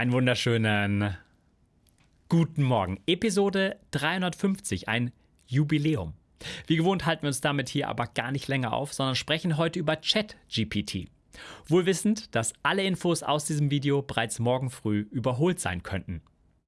Einen wunderschönen guten Morgen. Episode 350, ein Jubiläum. Wie gewohnt halten wir uns damit hier aber gar nicht länger auf, sondern sprechen heute über ChatGPT. Wohl wissend, dass alle Infos aus diesem Video bereits morgen früh überholt sein könnten.